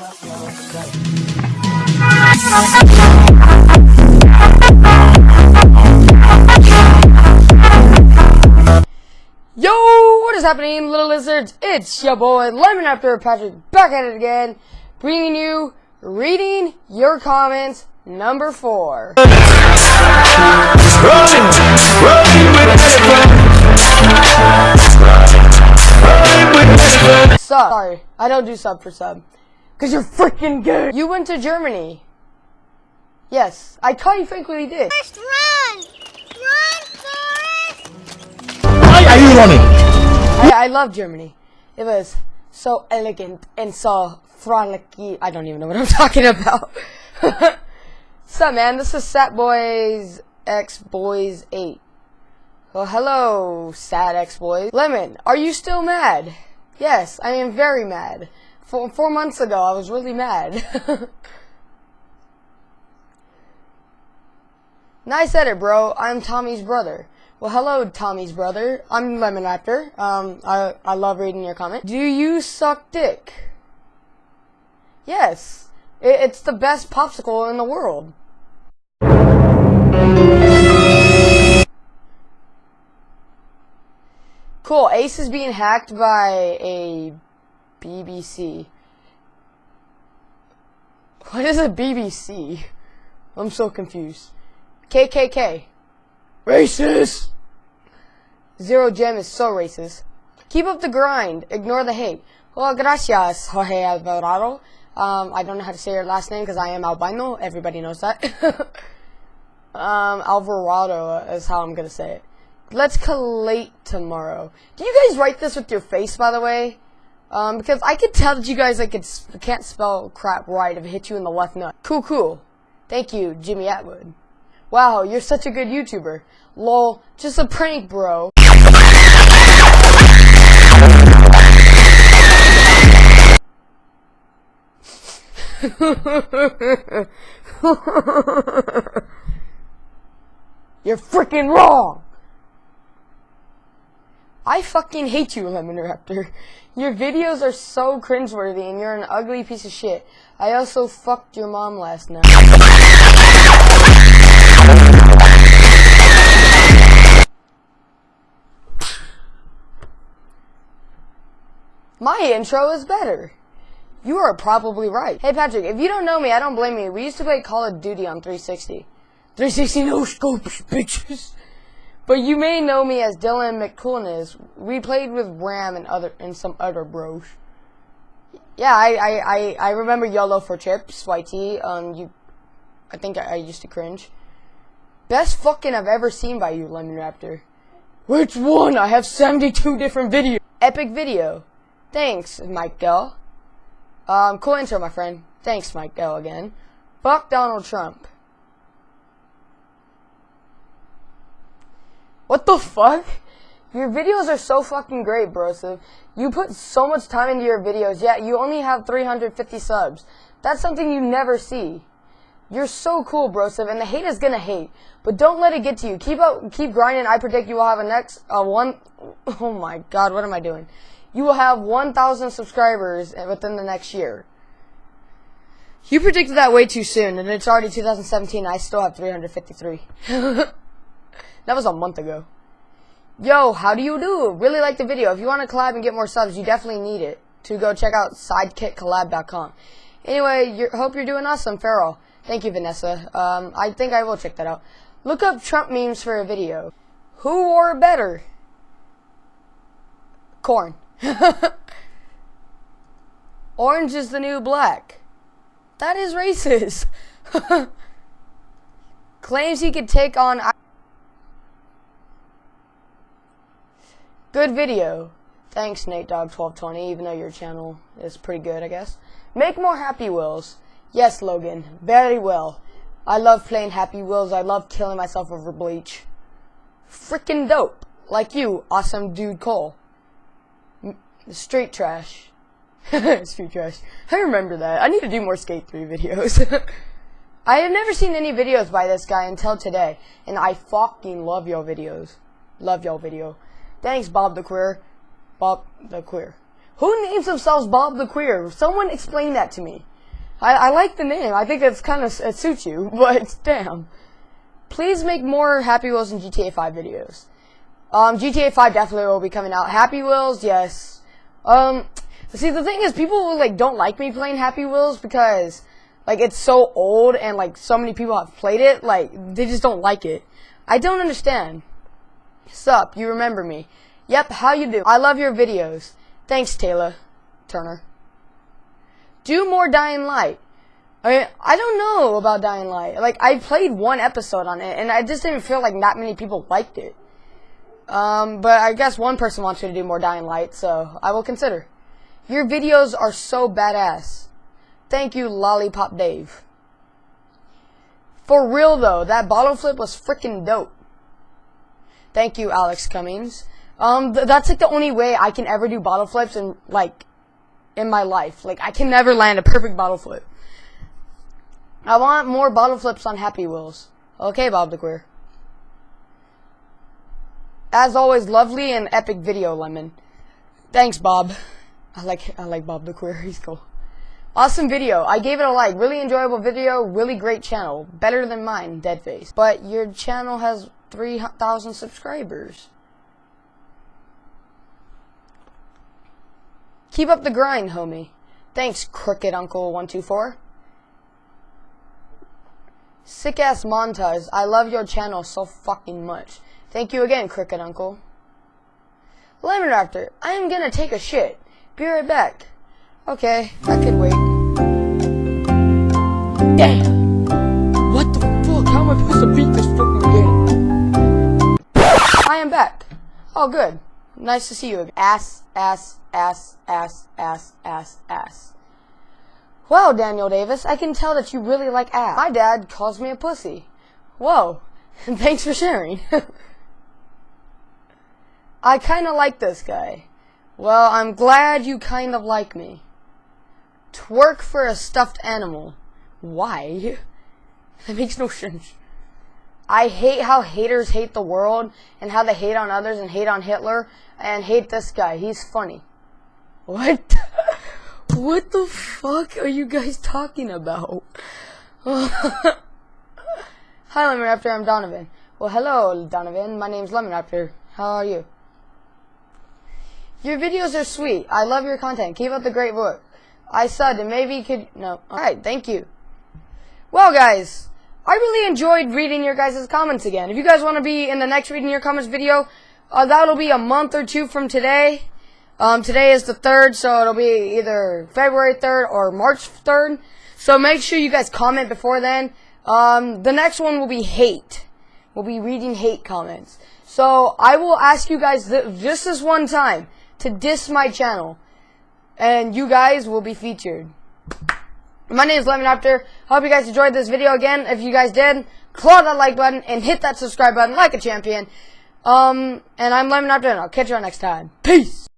Yo, what is happening, little lizards? It's your boy Lemon Raptor Patrick back at it again, bringing you reading your comments number four. Rolling, rolling with elephants. With. Sub. Sorry, I don't do sub for sub. Cause you're freaking good. You went to Germany. Yes, I caught you frankly did. Forrest, run! Run, Forrest! Why are you running? I, I love Germany. It was so elegant and so frolicky. I don't even know what I'm talking about. What's up, man? This is Sat Boys X Boys 8. Well, hello, Sad X Boys. Lemon, are you still mad? Yes, I am very mad. Four, four months ago, I was really mad. nice edit, bro. I'm Tommy's brother. Well, hello, Tommy's brother. I'm Lemon Raptor. Um, I, I love reading your comment. Do you suck dick? Yes. It, it's the best popsicle in the world. Cool. Ace is being hacked by a BBC. What is a BBC? I'm so confused. KKK. Racist! Zero Gem is so racist. Keep up the grind. Ignore the hate. Well, gracias, Jorge Alvarado. Um, I don't know how to say your last name because I am albino. Everybody knows that. um, Alvarado is how I'm gonna say it. Let's collate tomorrow. Do you guys write this with your face, by the way? Um, because I could tell that you guys like can't spell crap right if it hit you in the left nut. Cool, cool. Thank you, Jimmy Atwood. Wow, you're such a good YouTuber. Lol, just a prank, bro. You're freaking wrong! I fucking hate you, Lemon Raptor. Your videos are so cringeworthy and you're an ugly piece of shit. I also fucked your mom last night. My intro is better. You are probably right. Hey Patrick, if you don't know me, I don't blame you. We used to play Call of Duty on 360. 360 no scopes, bitches. But you may know me as Dylan McCoolness. We played with Ram and other and some other bros. Yeah, I I, I, I remember YOLO for chips, YT. Um, you, I think I, I used to cringe. Best fucking I've ever seen by you, Lemon Raptor. Which one? I have 72 different videos. Epic video. Thanks, Mike Michael. Um, cool intro, my friend. Thanks, Mike Michael, again. Fuck Donald Trump. What the fuck? Your videos are so fucking great, brosif. You put so much time into your videos, yet you only have 350 subs. That's something you never see. You're so cool, brosif, and the hate is gonna hate. But don't let it get to you. Keep up, keep grinding. I predict you will have a next, uh, one, oh my god, what am I doing? You will have 1,000 subscribers within the next year. You predicted that way too soon, and it's already 2017, I still have 353. That was a month ago. Yo, how do you do? Really like the video. If you want to collab and get more subs, you definitely need it. To go check out sidekickcollab.com. Anyway, you're, hope you're doing awesome, Farrell. Thank you, Vanessa. Um, I think I will check that out. Look up Trump memes for a video. Who wore better? Corn. Orange is the new black. That is racist. Claims he could take on... Good video. Thanks, NateDog1220, even though your channel is pretty good, I guess. Make more Happy Wheels. Yes, Logan. Very well. I love playing Happy Wheels. I love killing myself over Bleach. Freaking dope. Like you, awesome dude Cole. M Street trash. Street trash. I remember that. I need to do more Skate 3 videos. I have never seen any videos by this guy until today, and I fucking love your videos. Love your video. Thanks, Bob the Queer. Bob the Queer. Who names themselves Bob the Queer? Someone explain that to me. I, I like the name. I think it's kind of it suits you, but damn. Please make more Happy Wheels and GTA 5 videos. Um, GTA 5 definitely will be coming out. Happy Wheels, yes. Um, see, the thing is, people like don't like me playing Happy Wheels because like it's so old and like so many people have played it. Like they just don't like it. I don't understand. Sup, you remember me? Yep, how you do? I love your videos. Thanks, Taylor Turner. Do more Dying Light. I mean, I don't know about Dying Light. Like I played one episode on it, and I just didn't feel like that many people liked it. Um, but I guess one person wants me to do more Dying Light, so I will consider. Your videos are so badass. Thank you, Lollipop Dave. For real though, that bottle flip was freaking dope. Thank you, Alex Cummings. Um, th- that's like the only way I can ever do bottle flips in like in my life. Like I can never land a perfect bottle flip. I want more bottle flips on Happy Wheels. Okay, Bob the Queer. As always, lovely and epic video, Lemon. Thanks, Bob. I like I like Bob the Queer. He's cool. Awesome video. I gave it a like. Really enjoyable video. Really great channel. Better than mine, Deadface. But your channel has 3,000 subscribers. Keep up the grind, homie. Thanks, Crooked Uncle 124. Sick ass montage. I love your channel so fucking much. Thank you again, Crooked Uncle. Lemon Raptor, I am gonna take a shit. Be right back. Okay, I could wait. Damn! What the fuck? How am I supposed to beat this Oh, good. Nice to see you again. Ass, ass, ass, ass, ass, ass, ass. Well, Daniel Davis, I can tell that you really like ass. My dad calls me a pussy. Whoa. Thanks for sharing. I kinda like this guy. Well, I'm glad you kind of like me. Twerk for a stuffed animal. Why? That makes no sense. I hate how haters hate the world and how they hate on others and hate on Hitler and hate this guy. He's funny. What? what the fuck are you guys talking about? Hi, Lemon Raptor. I'm Donovan. Well, hello, Donovan. My name's Lemon Raptor. How are you? Your videos are sweet. I love your content. Keep up the great work. I said, and maybe you could. No. Alright, thank you. Well, guys, I really enjoyed reading your guys' comments again. If you guys want to be in the next reading your comments video, uh, that'll be a month or two from today. Um, today is the 3rd, so it'll be either February 3rd or March 3rd. So make sure you guys comment before then. Um, the next one will be hate. We'll be reading hate comments. So I will ask you guys th- just this one time to diss my channel. And you guys will be featured. My name is Lemon Raptor. Hope you guys enjoyed this video again. If you guys did, claw that like button and hit that subscribe button like a champion. Um, and I'm Lemon Raptor, and I'll catch you all next time. Peace!